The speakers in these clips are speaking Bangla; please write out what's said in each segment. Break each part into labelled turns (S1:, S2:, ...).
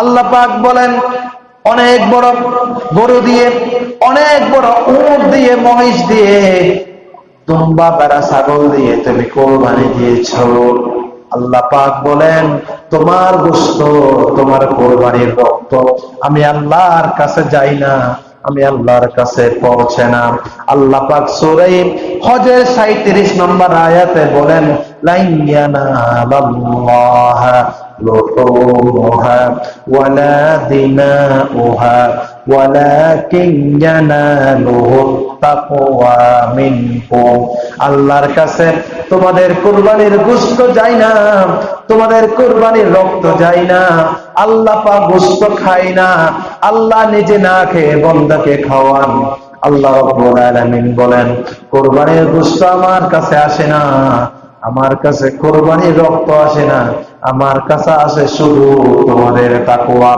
S1: আল্লাহ পাক বলেন, অনেক বড় গরু দিয়ে, অনেক বড় উট দিয়ে, মহিষ দিয়ে, দুম্বা বেড়া ছাগল দিয়ে তুমি কোরবানি দিয়েছ। আল্লাহ পাক বলেন, তোমার গোস্ত তোমার কোরবানির রক্ত আমি আল্লাহর কাছে যাই না, আমি আল্লাহর কাছে পৌঁছে না। আল্লাহ পাক সূরায়ে হজের 37 নম্বর আয়াতে বলেন لحومها ولا دماؤها ولكن يناله التقوى منكم আল্লাহর কাছে তোমাদের কুরবানির গোশত যায় না তোমাদের কুরবানির রক্ত যায় না আল্লাহ পা গোশত খায় না আল্লাহ নিজে না খেয়ে বন্দাকে খাওয়ান আল্লাহ রাব্বুল আলামিন বলেন কুরবানির গোশত আমার কাছে আসে না আমার কাছে কোরবানির রক্ত আসে না আমার কাছে আসে শুধু তোমাদের তাকুয়া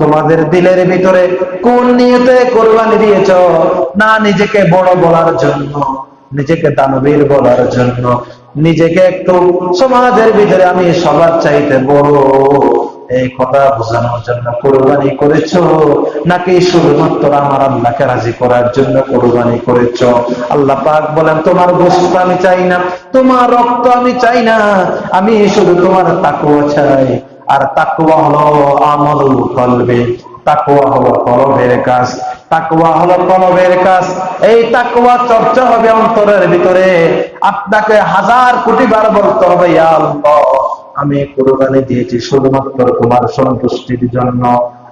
S1: তোমাদের দিলের ভিতরে কোন নিয়তে কোরবানি দিয়েছ? না নিজেকে বড় বলার জন্য, নিজেকে দানবীর বলার জন্য। নিজেকে একটু সমাজের ভিতরে আমি সবার চাইতে বড়। এই কথা বোঝানোর জন্য কোরবানি করেছ? নাকি শুধুমাত্র আমার আল্লাহকে রাজি করার জন্য কোরবানি করেছ? আল্লাহ পাক বলেন, তোমার গোস্ত আমি চাই না, তোমার রক্ত আমি চাই না, আমি শুধু তোমার তাকুয়া চাই। আর তাকুয়া হলো আমল কলবে তাকুয়া হলো কলবের কাজ তাকুয়া হলো কলবের কাজ। এই তাকুয়া চর্চা হবে অন্তরের ভিতরে। আপনাকে হাজার কোটি বার বলতে হবে আল্লাহ আমি কোরবানি দিয়েছি শুধুমাত্র তোমার সন্তুষ্টির জন্য।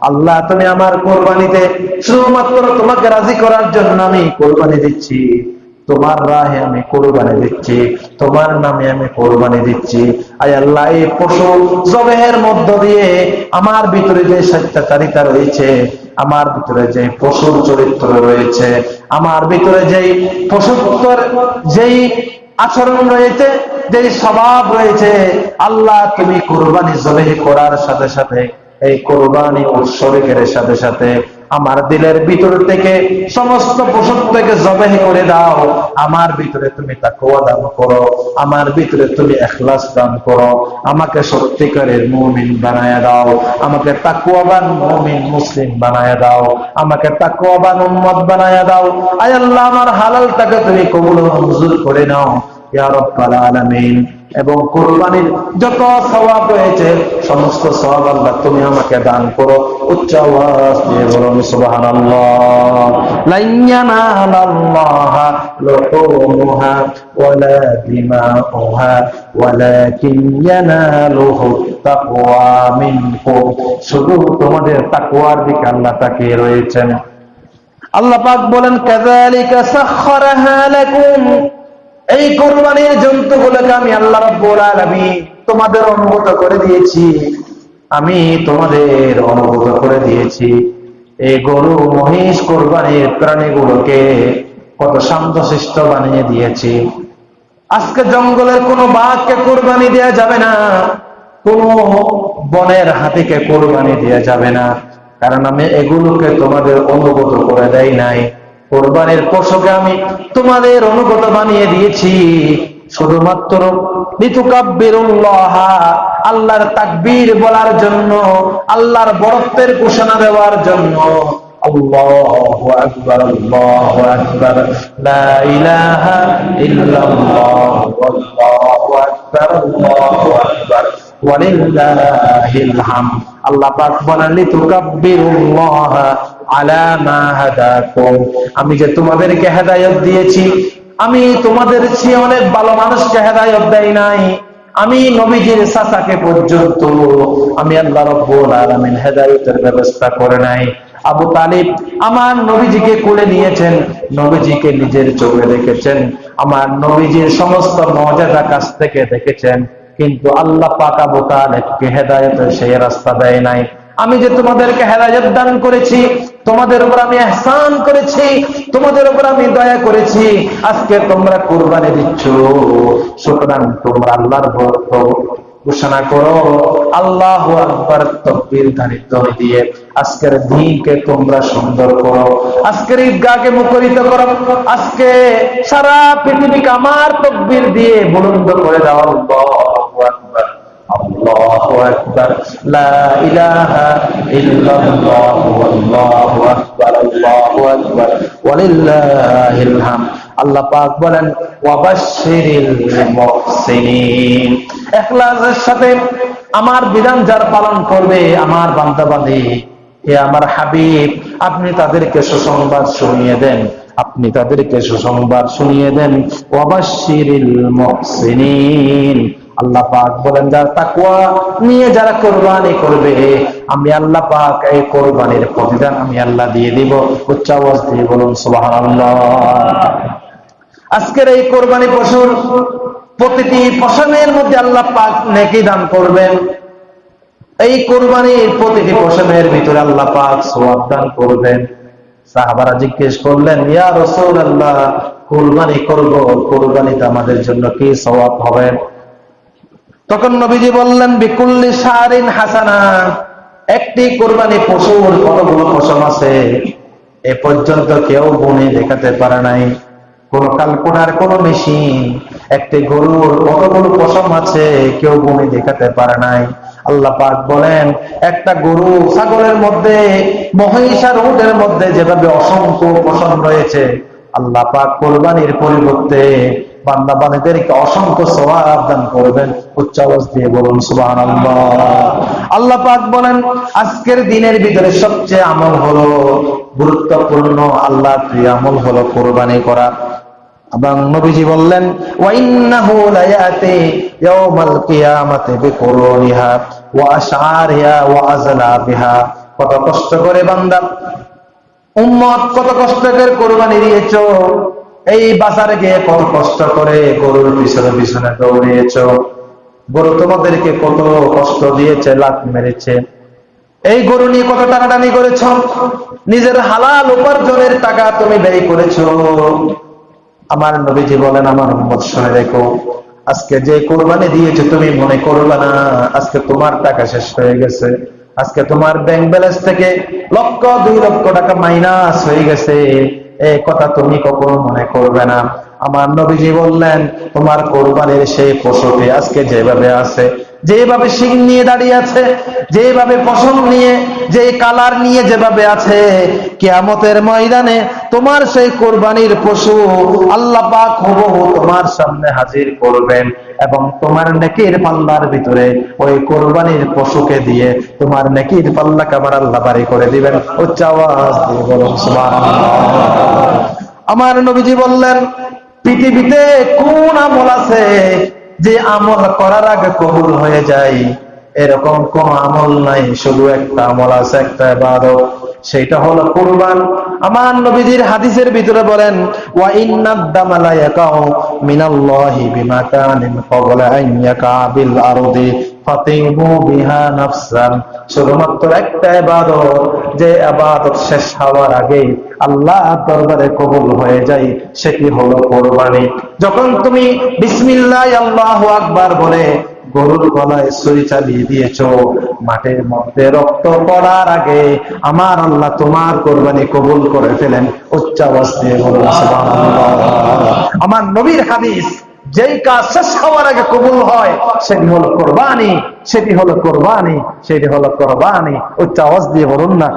S1: আল্লাহ, তুমি আমার কোরবানিতে শুধুমাত্র তোমাকে রাজি করার জন্য আমি কোরবানি দিচ্ছি। তোমার রাহে আমি কোরবানি দিচ্ছি, তোমার নামে আমি কোরবানি দিচ্ছি। আই আল্লাহ, এই পশু জবেহের মধ্য দিয়ে আমার ভিতরে যে স্বেচ্ছাচারিতা রয়েছে, আমার ভিতরে যে পশুর চরিত্র রয়েছে, আমার ভিতরে যেই পশুত্বর, যেই আচরণ রয়েছে, যে স্বভাব রয়েছে, আল্লাহ তুমি কোরবানি জবে করার সাথে সাথে, এই কোরবানি উৎসর্গের সাথে সাথে আমার দিলের ভিতর থেকে সমস্ত পোষক থেকে জবেহ করে দাও। আমার ভিতরে তুমি তাকুয়া দান করো, আমার ভিতরে তুমি এখলাস দান করো। আমাকে সত্যিকারের মুমিন বানায় দাও, আমাকে তাকুয়াবান মুমিন মুসলিম বানায় দাও, আমাকে তাকুয়াবান উম্মত বানায় দাও। আয় আল্লাহ, আমার হালালটাকে তুমি কবুল মঞ্জুর করে নাও। এবং কোরবানির যত সওয়াব রয়েছে, সমস্ত সওয়াব আল্লাহ তুমি আমাকে দান করো। উচ্চ শুধু তোমাদের তাকওয়ার দিকে আল্লাহ তাকিয়ে রয়েছেন। আল্লাহ পাক বলেন, কাযালিকা সাখখারাহা লাকুম। এই কোরবানির জন্তুগুলোকে আমি আল্লাহ রাব্বুল তোমাদের অনুভূত করে দিয়েছি। আমি তোমাদের অনুভূত করে দিয়েছি। এই গরু, মহিষ, কোরবানির প্রাণীগুলোকে কত শান্তশিষ্ট বানিয়ে দিয়েছি। আজকে জঙ্গলের কোনো বাঘকে কোরবানি দেওয়া যাবে না, কোন বনের হাতিকে কোরবানি দেওয়া যাবে না। কারণ আমি এগুলোকে তোমাদের অনুগত করে দেয় নাই। কোরবানির পশুকে আমি তোমাদের অনুগত বানিয়ে দিয়েছি। শুধুমাত্র আল্লাহর তাকবীর বলার জন্য, আল্লাহর বরত্বের ঘোষণা দেওয়ার জন্য। আল্লাহু আকবার আল্লাহু আকবার, লা আমি যে তোমাদেরকে হেদায়েত দিয়েছি, আমি তোমাদের চেয়ে অনেক ভালো মানুষকে হেদায়েত দেই নাই। আমি নবীজির চাচাকে পর্যন্ত আমি আল্লাহ রব্বুল আলামিন হেদায়েতের ব্যবস্থা করে নাই। আবু তালিব আমার নবীজিকে কোলে নিয়েছেন, নবীজিকে নিজের চোখে দেখেছেন, আমার নবীজির সমস্ত মর্যাদা কাছ থেকে দেখেছেন, কিন্তু আল্লাহ পাক আবু তালেবকে হেদায়েতের সেই রাস্তা দেয় নাই। আমি যে তোমাদেরকে হেদায়ত দান করেছি তোমাদের উপর আমি এহসান করেছি, তোমাদের উপর আমি দয়া করেছি। আজকে তোমরা কোরবানি দিচ্ছ। সুতরাং তোমরা আল্লাহর ভক্ত। ঘোষণা করো, আল্লাহ আকবার তকবীর ধারিত দিয়ে আজকের দিনকে তোমরা সুন্দর করো। আজকের ঈদগাহকে মুখরিত করো। আজকে সারা পৃথিবীকে আমার তকবীর দিয়ে বুলন্দ করে দাও। আল্লাহু আকবার। আল্লাহু আকবার। লা ইলাহা আমার বিধান যার পালন করবে আমার বান্দাবান্দি হে আমার হাবিব, আপনি তাদেরকে সুসংবাদ শুনিয়ে দেন, আপনি তাদেরকে সুসংবাদ শুনিয়ে দেন, ওয়াবাশশিরিল মুহসিনিন। আল্লাহ পাক বলেন, যার তাকওয়া নিয়ে যারা কোরবানি করবে, আমি আল্লাহ পাক এই কোরবানির প্রতিদান আমি আল্লাহ দিয়ে দিব। উচ্চ আওয়াজ দিয়ে বলুন, সুবহানাল্লাহ। আজকের এই কোরবানি পশুর প্রতিটি পশমের মধ্যে আল্লাহ পাক নেকি দান করবেন। এই কোরবানির প্রতিটি পশমের ভিতরে আল্লাহ পাক সোয়াব দান করবেন। সাহাবারা জিজ্ঞেস করলেন, ইয়া রসুল আল্লাহ কোরবানি করব কোরবানিতে আমাদের জন্য কি সওয়াব হবে? তখন নবীজি বললেন, বিকুল্লি সারিন হাসানা, একটি কোরবানি পশুর কতগুলো পশম আছে? এ পর্যন্ত কেউ গুণে দেখাতে পারে নাই। কোন কালকুনার কোন মেশিন, একটি গরুর কতগুলো পশম আছে, কেউ গুণে দেখাতে পারে নাই। আল্লাহ পাক বলেন, একটা গরু ছাগলের মধ্যে মহিষার উটের মধ্যে যেভাবে অসংখ্য পশম রয়েছে, আল্লাহ পাক কোরবানির পরিবর্তে বান্দা বান্দাদেরকে অসংখ্য সওয়াব দান করবেন। উচ্চ আওয়াজ দিয়ে বলুন, সুবহানাল্লাহ। আল্লাহ পাক বলেন, আজকের দিনের ভিতরে সবচেয়ে আমল হলো গুরুত্বপূর্ণ আল্লাহ প্রিয় আমল হলো কোরবানি করা। এবং নবীজি বললেন ওয়াইন্নাহু লায়াতি ইয়াউমাল কিয়ামাতি বিকুরুনিহা ওয়া আশআরিহা ওয়া আজলাবিহা কত কষ্ট করে বান্দা, উম্মত কত কষ্ট করে কোরবানি দিয়েছ। এই বাজারে গিয়ে কত কষ্ট করে গরুর পিছনে পিছনে দৌড়িয়েছ? গরু তোমাদেরকে কত কষ্ট দিয়েছে লাত মেরেছে। এই গরু নিয়ে কত টানাটানি করেছ? নিজের হালাল উপার্জনের টাকা তুমি ব্যয় করেছ। আমার নবীজি বলেন, আমার উম্মত, শুনে দেখো আজকে যে কোরবানি দিয়েছে, তুমি মনে করবে না, আজকে তোমার টাকা শেষ হয়ে গেছে। আজকে তোমার ব্যাংক ব্যালেন্স থেকে লক্ষ, দুই লক্ষ টাকা মাইনাস হয়ে গেছে। এই কথা তুমি কখনো মনে করবে না। আমার নবীজি বললেন, তোমার কোরবানির সেই পশুটি আজকে যেভাবে আছে যেভাবে শিং নিয়ে দাঁড়িয়ে আছে, যেভাবে পশম নিয়ে, যে কালার নিয়ে যেভাবে আছে, কেয়ামতের ময়দানে তোমার সেই কোরবানির পশু আল্লাহ পাক হুবহু তোমার সামনে হাজির করবেন এবং তোমার নেকির পাল্লার ভিতরে ওই কোরবানির পশুকে দিয়ে তোমার নেকির পাল্লাকে আবার আল্লাহ বাড়ি করে দিবেন। উচ্চ আওয়াজ আমার নবীজি বললেন, পৃথিবীতে কোন আমল আছে যে আমল করার আগে কবুল হয়ে যায় এরকম কোন আমল নাই, শুধু একটা আমল আছে, একটা বাদ সেটা হলো কুরবান। আমার নবীজির হাদিসের ভিতরে বলেন, ওয়া ইন্নাদ দামালা ইয়াকাউ মিনাল্লাহি বিমা কানিন ক্বাবলা আন ইয়াকা বিল আরদি শুধুমাত্র একটা যে শেষ হওয়ার আগে আল্লাহ দরবারে কবুল হয়ে যায় হলো কোরবানি। যখন তুমি বিসমিল্লাহ আল্লাহু আকবার বলে গরুর গলায় সই চালিয়ে দিয়েছ মাঠের মধ্যে রক্ত পড়ার আগে আমার আল্লাহ তোমার কোরবানি কবুল করে ফেলেন। উচ্চ আওয়াজ দিয়ে আমার নবীর হাদিস যেই কাজ শেষ হওয়ার আগে কবুল হয়, সেটি হলো কোরবানি, সেটি হলো কোরবানি, সেটি হলো কোরবানি। উচ্চ চাওয়াজ দিয়ে বলুন না